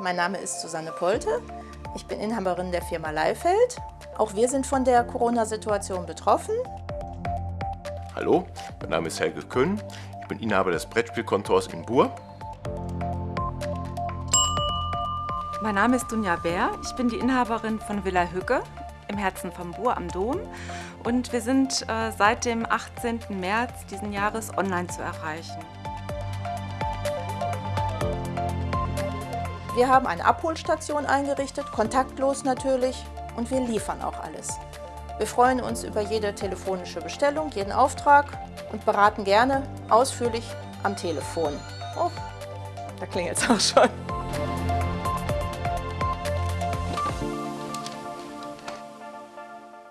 Mein Name ist Susanne Polte. Ich bin Inhaberin der Firma Leifeld. Auch wir sind von der Corona-Situation betroffen. Hallo, mein Name ist Helge Köhn. Ich bin Inhaber des Brettspielkontors in Buhr. Mein Name ist Dunja Bär. Ich bin die Inhaberin von Villa Hügge im Herzen von Buhr am Dom. Und wir sind äh, seit dem 18. März diesen Jahres online zu erreichen. Wir haben eine Abholstation eingerichtet, kontaktlos natürlich, und wir liefern auch alles. Wir freuen uns über jede telefonische Bestellung, jeden Auftrag und beraten gerne ausführlich am Telefon. Oh, da klingelt es auch schon.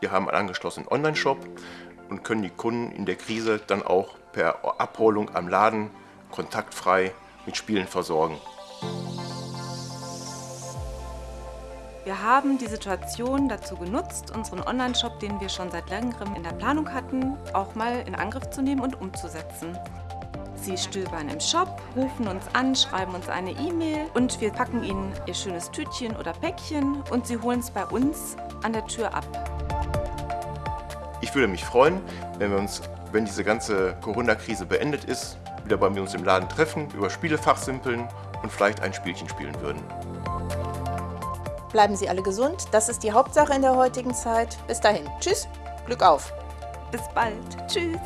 Wir haben einen angeschlossenen Online-Shop und können die Kunden in der Krise dann auch per Abholung am Laden kontaktfrei mit Spielen versorgen. Wir haben die Situation dazu genutzt, unseren Online-Shop, den wir schon seit längerem in der Planung hatten, auch mal in Angriff zu nehmen und umzusetzen. Sie stöbern im Shop, rufen uns an, schreiben uns eine E-Mail und wir packen ihnen ihr schönes Tütchen oder Päckchen und sie holen es bei uns an der Tür ab. Ich würde mich freuen, wenn wir uns, wenn diese ganze Corona-Krise beendet ist, wieder bei uns im Laden treffen, über Spiele fachsimpeln und vielleicht ein Spielchen spielen würden. Bleiben Sie alle gesund, das ist die Hauptsache in der heutigen Zeit. Bis dahin, tschüss, Glück auf! Bis bald, tschüss!